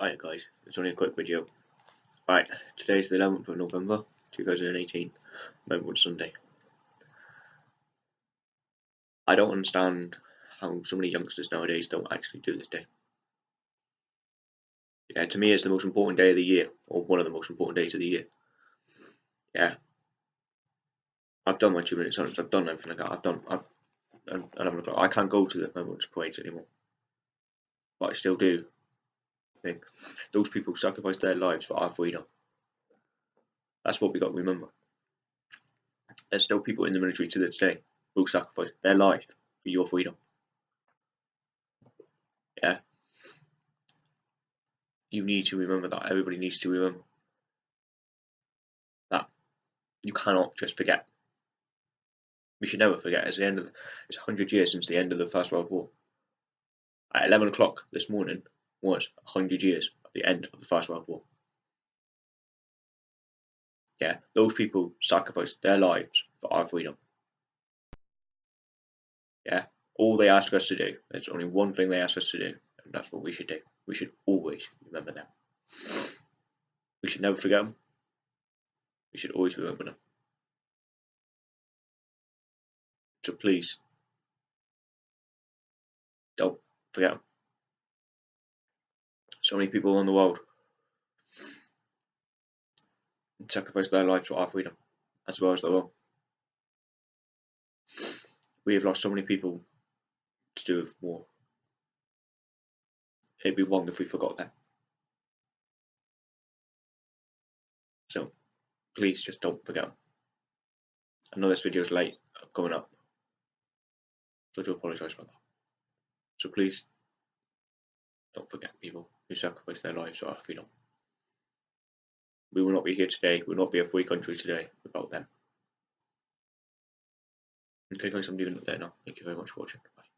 Hi guys, it's only a quick video. Right, today's the 11th of November 2018, Memorial Sunday. I don't understand how so many youngsters nowadays don't actually do this day. Yeah, to me it's the most important day of the year, or one of the most important days of the year. Yeah. I've done my two minutes I've done everything I got, I've done, I've, and I can't go to the Memorial Parade anymore. But I still do thing. Those people sacrificed their lives for our freedom. That's what we got to remember. There's still people in the military to this day who sacrifice their life for your freedom. Yeah. You need to remember that. Everybody needs to remember that. You cannot just forget. We should never forget. It's the end of. It's 100 years since the end of the First World War. At 11 o'clock this morning, was 100 years of the end of the First World War. Yeah, those people sacrificed their lives for our freedom. Yeah, all they ask us to do, there's only one thing they ask us to do, and that's what we should do. We should always remember them. We should never forget them. We should always remember them. So please, don't forget them so many people in the world sacrifice their lives for our freedom as well as their own. We have lost so many people to do with war. It'd be wrong if we forgot them. So please just don't forget. I know this video is late coming up, so I do apologise for that. So please don't forget people who sacrificed their lives for our freedom. We will not be here today, we will not be a free country today without them. Okay guys, I'm leaving it there now. Thank you very much for watching. Bye.